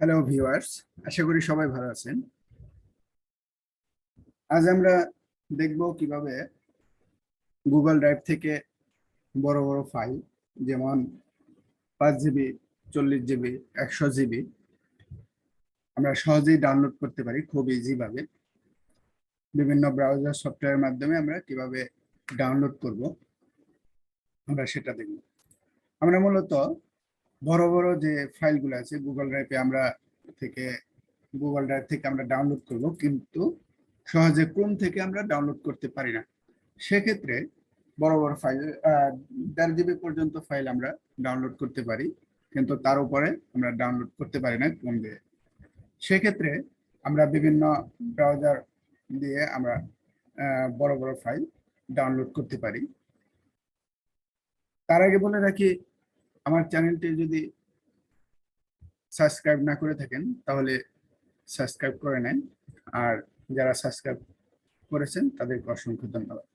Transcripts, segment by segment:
Hello viewers আশা করি সবাই ভালো আছেন। আজ আমরা দেখব কীভাবে গুগল ড্রাইভ থেকে বড় বড় ফাইল যেমন পাঁচ জিবি, চল্লিশ জিবি, একশো জিবি, আমরা সহজেই ডাউনলোড করতে পারি খুব ইজিভাবে বিভিন্ন ব্রাউজার সফটওয়্যারের মাধ্যমে আমরা কীভাবে ডাউনলোড করব, আমরা সেটা দেখব। আমরা মূলত বড় বড় যে ফাইলগুলো আছে গুগল ড্রাইভে আমরা থেকে গুগল ড্রাইভ থেকে আমরা ডাউনলোড করব, কিন্তু সহজে ক্রোম থেকে আমরা ডাউনলোড করতে পারি না। সেক্ষেত্রে বড় বড় ফাইল দেড় জিবি পর্যন্ত ফাইল আমরা ডাউনলোড করতে পারি, কিন্তু তার উপরে আমরা ডাউনলোড করতে পারি না ক্রোম দিয়ে। সেক্ষেত্রে আমরা বিভিন্ন ব্রাউজার দিয়ে আমরা বড় বড় ফাইল ডাউনলোড করতে পারি। তার আগে বলে রাখি আমার চ্যানেলটি যদি সাবস্ক্রাইব না করে থাকেন, তাহলে সাবস্ক্রাইব করে নেন। আর যারা সাবস্ক্রাইব করেছেন, তাদেরকে অসংখ্য ধন্যবাদ।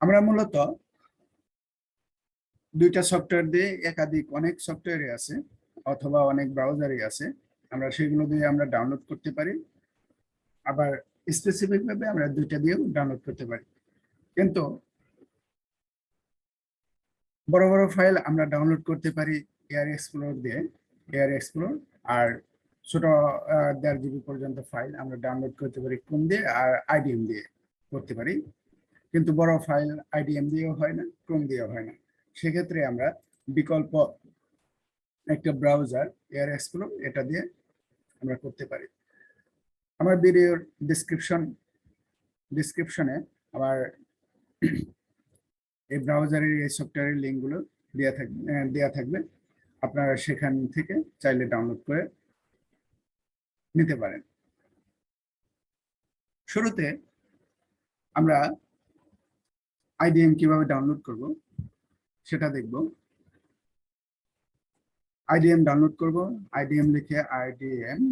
আমরা মূলত দুইটা সফটওয়্যার দিয়ে একাধিক অনেক সফটওয়্যারে আছে, অথবা অনেক ব্রাউজারই আছে। আমরা সেগুলো দিয়ে আমরা ডাউনলোড করতে পারি। আবার স্পেসিফিকভাবে আমরা দুইটা দিয়েও ডাউনলোড করতে পারি। কিন্তু বড় বড় ফাইল আমরা ডাউনলোড করতে পারি এয়ার এক্সপ্লোর দিয়ে এয়ার এক্সপ্লোর আর ছোট দেড় জিবি পর্যন্ত ফাইল আমরা ডাউনলোড করতে পারি কোন দিয়ে, আর আইডিএম দিয়ে করতে পারি। কিন্তু বড় ফাইল আইডিএম দিয়েও হয় না ক্রোম দিয়েও হয় না। সেক্ষেত্রে আমরা বিকল্প একটা ব্রাউজার এয়ার এক্সপ্লোর এটা দিয়ে আমরা করতে পারি। আমার ভিডিওর ডিসক্রিপশন ডিসক্রিপশনে আমার এই ব্রাউজারের এই সফটওয়্যারের লিঙ্কগুলো দেওয়া থাকবে দেওয়া থাকবে। আপনারা সেখান থেকে চাইলে ডাউনলোড করে নিতে পারেন। শুরুতে আমরা আইডিএম কীভাবে ডাউনলোড করব সেটা দেখব। আইডিএম ডাউনলোড করব। আইডিএম লিখে আইডিএম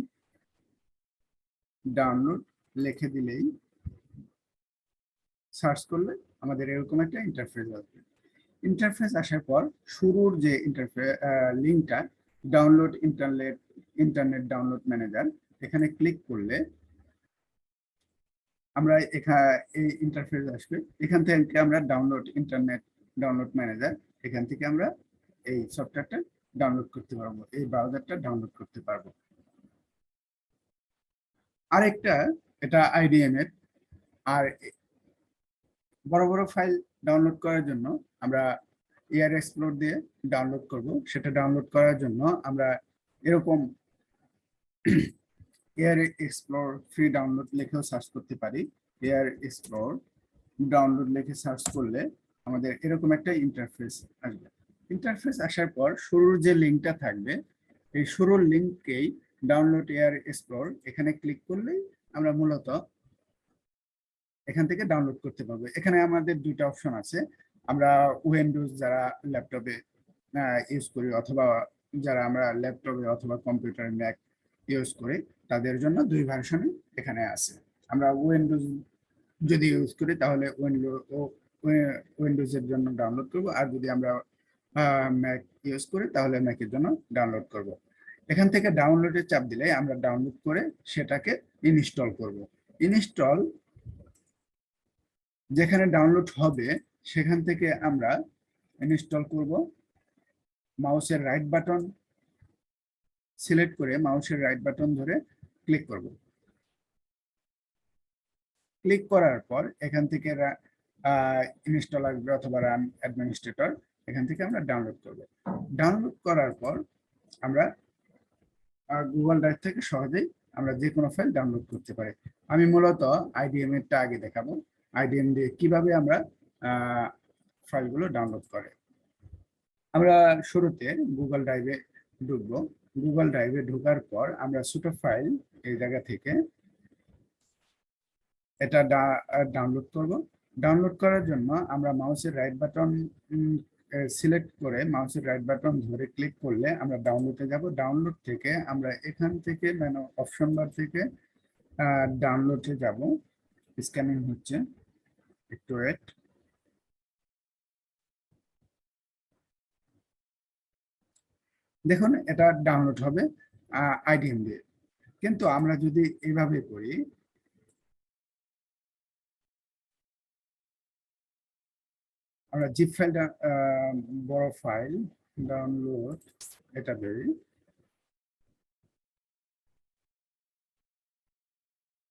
ডাউনলোড লিখে দিলেই সার্চ করলে আমাদের এরকম একটা ইন্টারফেস আসবে। ইন্টারফেস আসার পর শুরুর যে ইন্টারফেস লিঙ্কটা download internet internet download manager এখানে ক্লিক করলে আমরা এই ইন্টারফেস আসবে। এখান থেকে আমরা ডাউনলোড ইন্টারনেট ডাউনলোড ম্যানেজার এখান থেকে আমরা এই সফটওয়্যারটা ডাউনলোড করতে পারব, এই ব্রাউজারটা ডাউনলোড করতে পারব। আরেকটা, এটা আইডিএম এর, আর বড় বড় ফাইল ডাউনলোড করার জন্য আমরা এয়ার এক্সপ্লোর দিয়ে ডাউনলোড করব। সেটা ডাউনলোড করার জন্য আমরা এরকম এয়ার এক্সপ্লোর ফ্রি ডাউনলোড লিখেও সার্চ করতে পারি। এয়ার এক্সপ্লোর ডাউনলোড লিখে সার্চ করলে আমাদের এরকম একটা ইন্টারফেস আসবে। ইন্টারফেস আসার পর শুরুর যে লিঙ্কটা থাকবে, এই শুরুর লিঙ্ককেই ডাউনলোড এয়ার এক্সপ্লোর এখানে ক্লিক করলেই আমরা মূলত এখান থেকে ডাউনলোড করতে পারব। এখানে আমাদের দুইটা অপশন আছে। আমরা উইন্ডোজ যারা ল্যাপটপে ইউজ করি অথবা যারা আমরা ল্যাপটপে অথবা কম্পিউটার ম্যাক ইউজ করি, তাদের জন্য দুই ভার্সনই এখানে আছে। আমরা উইন্ডোজ যদি ইউজ করি, তাহলে উইন্ডো উইন্ডোজের জন্য ডাউনলোড করব। আর যদি আমরা ম্যাক ইউজ করি, তাহলে ম্যাকের জন্য ডাউনলোড করব। এখান থেকে ডাউনলোডের চাপ দিলে আমরা ডাউনলোড করে সেটাকে ইনস্টল করব। ইনস্টল যেখানে ডাউনলোড হবে, সেখান থেকে আমরা ইনস্টল করব। মাউসের রাইট বাটন সিলেক্ট করে মাউসের রাইট বাটন ধরে ক্লিক করব। ক্লিক করার পর এখান থেকে ইনস্টল আসবে অথবা রান অ্যাডমিনিস্ট্রেটর এখান থেকে আমরা ডাউনলোড করব। ডাউনলোড করার পর আমরা গুগল ড্রাইভ থেকে সহজেই আমরা যে কোনো ফাইল ডাউনলোড করতে পারি। আমি মূলত আইডিএম এরটা আগে দেখাবো। আইডিএম দিয়ে কীভাবে আমরা ফাইলগুলো ডাউনলোড করে। আমরা শুরুতে গুগল ড্রাইভে ঢুকবো। গুগল ড্রাইভে ঢোকার পর আমরা ছোট ফাইল এই জায়গা থেকে এটা ডাউনলোড করব। ডাউনলোড করার জন্য আমরা মাউসের রাইট বাটন সিলেক্ট করে মাউসের রাইট বাটন ধরে ক্লিক করলে আমরা ডাউনলোডে যাব। ডাউনলোড থেকে আমরা এখান থেকে মানে অপশন বার থেকে ডাউনলোডে যাব। স্ক্যানিং হচ্ছে। একটু ওয়েট দেখুন, এটা ডাউনলোড হবে আইডিএম দিয়ে। কিন্তু আমরা যদি এভাবে করি, আমরা জিপ ফাইলটা বড় ফাইল ডাউনলোড এটা বেরি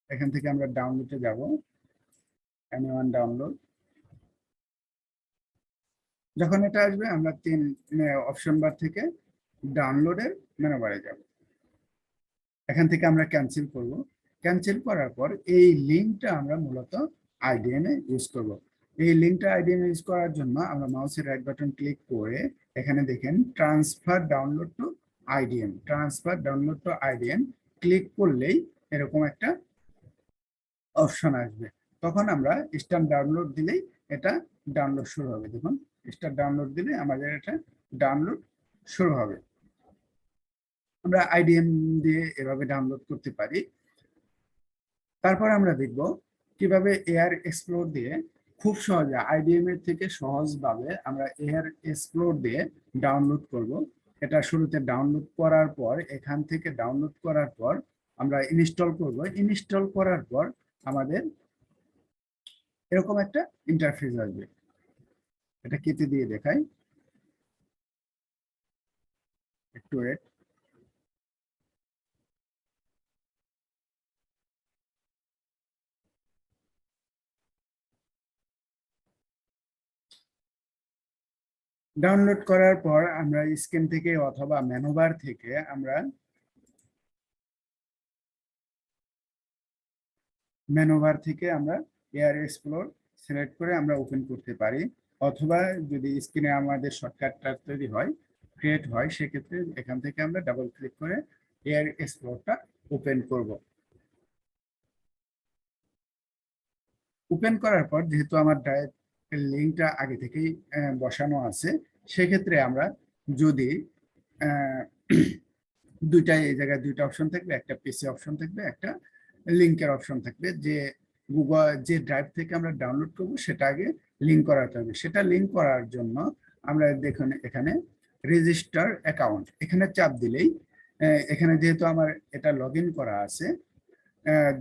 এখান থেকে আমরা ডাউনলোডে যাব। One download. যখন এটা আসবে, আমরা তিন অপশন বার থেকে ডাউনলোডের মেনু বারে যাব। এখান থেকে আমরা ক্যান্সেল করব। ক্যান্সেল করার পর এই লিঙ্কটা আমরা মূলত আইডিএম ইউজ করব। এই লিঙ্কটা আইডিএম ইউজ করার জন্য আমরা মাউসের রাইট বাটন ক্লিক করে এখানে দেখেন transfer download to IDM transfer download to IDM click করলেই এরকম একটা অপশন আসবে। তখন আমরা স্টার ডাউনলোড দিলেই এটা ডাউনলোড শুরু হবে। দেখুন স্টার ডাউনলোড দিলে আমাদের এটা ডাউনলোড শুরু হবে। আমরা আইডিএম দিয়ে এভাবে ডাউনলোড করতে পারি। তারপর আমরা দেখব কীভাবে এয়ার এক্সপ্লোর দিয়ে খুব সহজে আইডিএম এর থেকে সহজভাবে আমরা এয়ার এক্সপ্লোর দিয়ে ডাউনলোড করব। এটা শুরুতে ডাউনলোড করার পর, এখান থেকে ডাউনলোড করার পর আমরা ইনস্টল করব। ইনস্টল করার পর আমাদের এরকম একটা ইন্টারফেস আসবে। এটা কেটে দিয়ে দেখাই। একটু ডাউনলোড করার পর আমরা স্ক্রিন থেকে অথবা মেনুবার থেকে আমরা মেনুবার থেকে আমরা এয়ার এক্সপ্লোর সিলেক্ট করে আমরা ওপেন করতে পারি। অথবা যদি স্ক্রিনে আমাদের শর্টকাটটা তৈরি হয় ক্রিয়েট হয়, সেক্ষেত্রে এখান থেকে আমরা ডাবল ক্লিক করে এয়ার এক্সপ্লোরটা ওপেন করব। ওপেন করার পর যেহেতু আমার ডায়েট লিঙ্কটা আগে থেকেই বসানো আছে, সেক্ষেত্রে আমরা যদি দুইটা এই জায়গায় দুইটা অপশন থাকবে, একটা পিসি অপশন থাকবে, একটা লিঙ্কের অপশন থাকবে, যে গুগল যে ড্রাইভ থেকে আমরা ডাউনলোড করব, সেটা আগে লিঙ্ক করাতে হবে। সেটা লিঙ্ক করার জন্য আমরা দেখুন এখানে রেজিস্টার অ্যাকাউন্ট এখানে চাপ দিলেই এখানে যেহেতু আমার এটা লগ করা আছে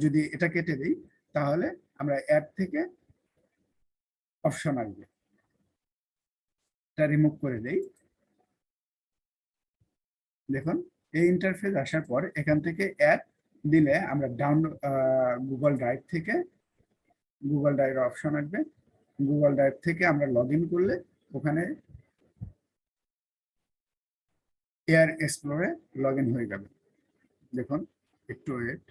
যদি এটা কেটে দিই, তাহলে আমরা অ্যাপ থেকে অপশন আসবে। এটা রিমুভ করে দেই। দেখুন, এই ইন্টারফেস আসার পর এখান থেকে অ্যাপ দিলে আমরা ডাউন গুগল ড্রাইভ থেকে গুগল ড্রাইভ অপশন আসবে। গুগল ড্রাইভ থেকে আমরা লগ করলে ওখানে এয়ার এক্সপ্লোরে লগ হয়ে যাবে। দেখুন, একটু ওয়েট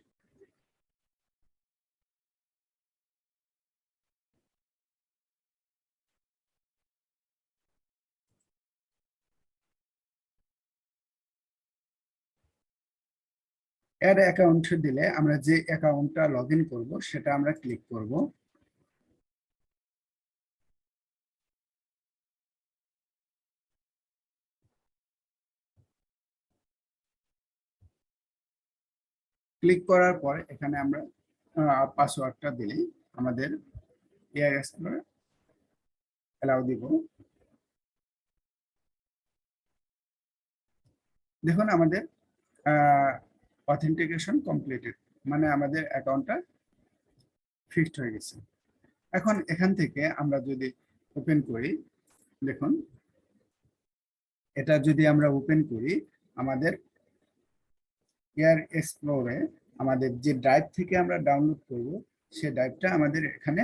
অ্যাড অ্যাকাউন্ট দিলে আমরা যে অ্যাকাউন্টটা লগ ইন করব, সেটা আমরা ক্লিক করব। ক্লিক করার পর এখানে আমরা পাসওয়ার্ডটা দিলেই আমাদের এক্সপ্লোর অ্যালাউ দিব। দেখুন আমাদের অথেন্টিকেশন কমপ্লিটেড মানে আমাদের অ্যাকাউন্টটা ফিক্সড হয়ে গেছে। এখন এখান থেকে আমরা যদি ওপেন করি, দেখুন, এটা যদি আমরা ওপেন করি, আমাদের এয়ার এক্সপ্লোরে আমাদের যে ড্রাইভ থেকে আমরা ডাউনলোড করব, সে ড্রাইভটা আমাদের এখানে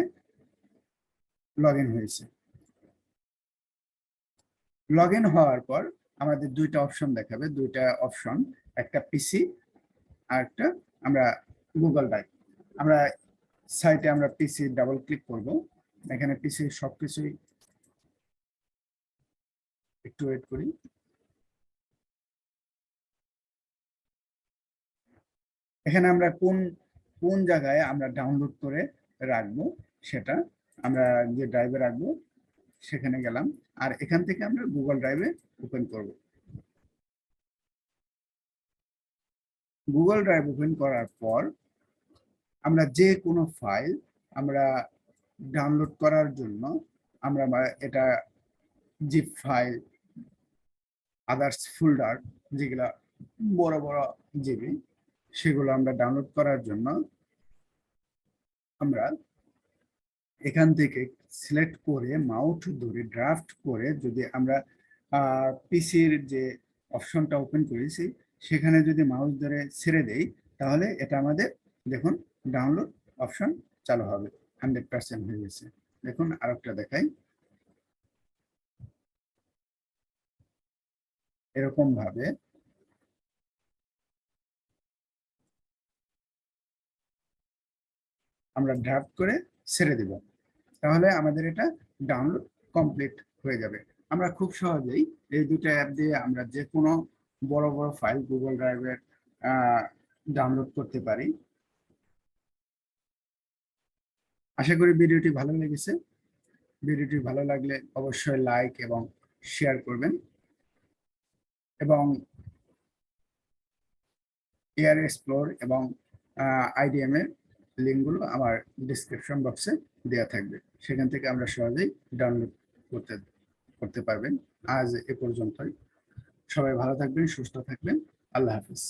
লগ হয়েছে। লগ হওয়ার পর আমাদের দুইটা অপশন দেখাবে, দুইটা অপশন একটা পিসি আর একটা আমরা গুগল ড্রাইভ আমরা সাইটে আমরা পিসি ডাবল ক্লিক করব। এখানে পিসি সবকিছুই একটু ওয়েট করি। এখানে আমরা কোন কোন জায়গায় আমরা ডাউনলোড করে রাখব সেটা, আমরা যে ড্রাইভে রাখব সেখানে গেলাম। আর এখান থেকে আমরা গুগল ড্রাইভে ওপেন করব। গুগল ড্রাইভ ওপেন করার পর আমরা যে কোনো ফাইল আমরা ডাউনলোড করার জন্য আমরা এটা জিপ ফাইল আদার্স ফোল্ডার যেগুলা বড় বড় জিবি সেগুলো আমরা ডাউনলোড করার জন্য আমরা এখান থেকে সিলেক্ট করে মাউথ ধরে ড্রাফট করে যদি আমরা পিসির যে অপশনটা ওপেন করেছি, সেখানে যদি মাউস ধরে ছেড়ে দেই, তাহলে এটা আমাদের, দেখুন ডাউনলোড অপশন চালু হবে হান্ড্রেড পার্সেন্ট হয়ে গেছে। দেখুন, আরেকটা দেখাই। এরকম ভাবে আমরা ড্রাফট করে ছেড়ে দিব। তাহলে আমাদের এটা ডাউনলোড কমপ্লিট হয়ে যাবে। আমরা খুব সহজেই এই দুটো অ্যাপ দিয়ে আমরা যে কোনো বড় বড় ফাইল গুগল ড্রাইভের ডাউনলোড করতে পারি। আশা করি ভিডিওটি ভালো লেগেছে। ভিডিওটি ভালো লাগলে অবশ্যই লাইক এবং শেয়ার করবেন। এবং এয়ার এক্সপ্লোর এবং আইডিএম এর লিঙ্কগুলো আমার ডিসক্রিপশন বক্সে দেওয়া থাকবে। সেখান থেকে আমরা সহজেই ডাউনলোড করতে করতে পারবেন। আজ এ পর্যন্তই। সবাই ভালো থাকবেন সুস্থ থাকবেন। আল্লাহ হাফিজ।